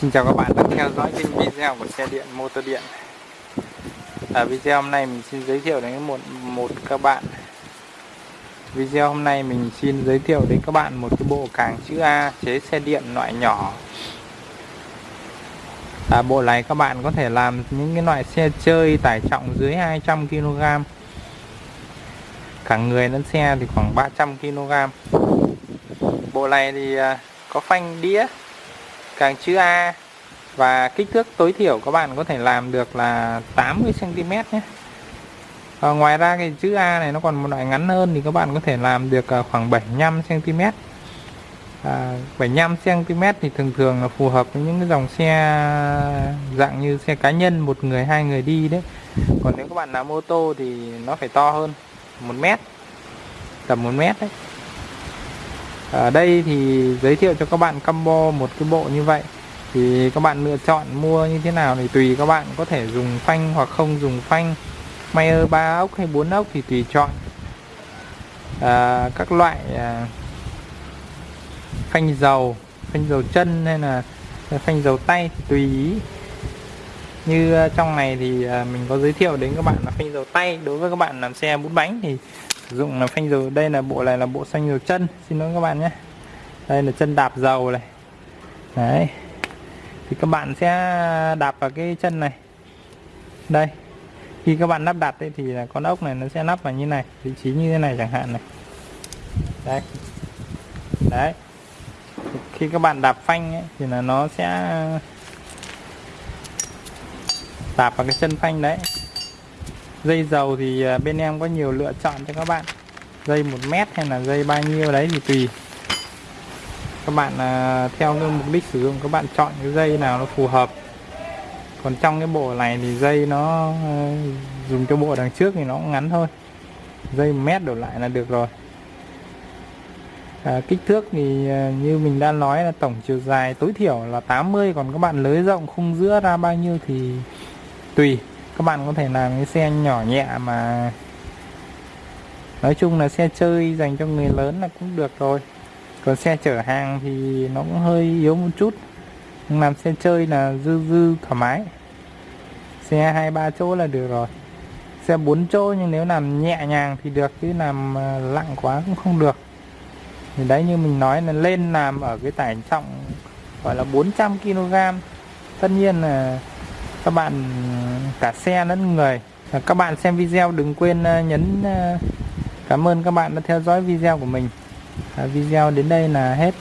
Xin chào các bạn đang theo dõi kênh video của xe điện motor điện. Ở video hôm nay mình xin giới thiệu đến một một các bạn. Video hôm nay mình xin giới thiệu đến các bạn một cái bộ càng chữ A chế xe điện loại nhỏ. À, Bộ này các bạn có thể làm những cái loại xe chơi tải trọng dưới 200kg Cả người lẫn xe thì khoảng 300kg Bộ này thì à, có phanh đĩa càng chữ A. Và kích thước tối thiểu các bạn có thể làm được là 80 cm nhé. À, ngoài ra cái chữ A này nó còn một loại ngắn hơn thì các bạn có thể làm được ờ, khoảng 75 cm à, 75 cm thì thường thường là phù hợp với những cái dòng xe dạng như xe cá nhân một người hai người đi đấy. Còn nếu các bạn làm ô tô thì nó phải to hơn một mét tầm một mét đấy ở đây thì giới thiệu cho các bạn combo một cái bộ như vậy. Thì các bạn lựa chọn mua như thế nào thì tùy các bạn có thể dùng phanh hoặc không dùng phanh. Mayer 3 ốc hay 4 ốc thì tùy chọn. À, các loại à, phanh dầu phanh dầu chân hay là phanh dầu tay thì tùy ý. Như à, trong này thì à, mình có giới thiệu đến các bạn là phanh dầu tay. Đối với các bạn làm xe bốn bánh thì sử dụng là phanh dầu đây là bộ này là bộ xanh dầu chân. Xin lỗi các bạn nhé. Đây là chân đạp dầu này. Đấy. Thì các bạn sẽ đạp vào cái chân này. Đây. Khi các bạn lắp đặt ấy, thì là con ốc này nó sẽ lắp vào như này vị trí như thế này chẳng hạn này. Đấy. Đấy. Khi các bạn đạp phanh ấy, thì là nó sẽ đạp vào cái chân phanh đấy dây dầu thì à, bên em có nhiều lựa chọn cho các bạn. Dây một mét hay là dây bao nhiêu đấy thì tùy. Các bạn à, theo cái mục đích sử dụng các bạn chọn cái dây nào nó phù hợp. Còn trong cái bộ này thì dây nó ờ, dùng cho bộ đằng trước thì nó cũng ngắn thôi. Dây một mét đổ lại là được rồi. À, kích thước thì à, như mình đã nói là tổng chiều dài tối thiểu là 80 còn các bạn lưới rộng khung giữa ra bao nhiêu thì tùy các bạn có thể làm cái xe nhỏ nhẹ mà nói chung là xe chơi dành cho người lớn là cũng được rồi. Còn xe chở hàng thì nó cũng hơi yếu một chút. Nhưng làm xe chơi là dư dư thoải mái. Xe hai ba chỗ là được rồi. Xe bốn chỗ nhưng nếu làm nhẹ nhàng thì được, chứ làm ờ, lặng quá cũng không được. Thì đấy, như mình nói là lên làm ở cái tải trọng gọi là 400 kg tất nhiên là các bạn, cả xe lẫn người. Các bạn xem video, đừng quên ờ, nhấn ờ, cảm ơn các bạn đã theo dõi video của mình. Video đến đây là hết.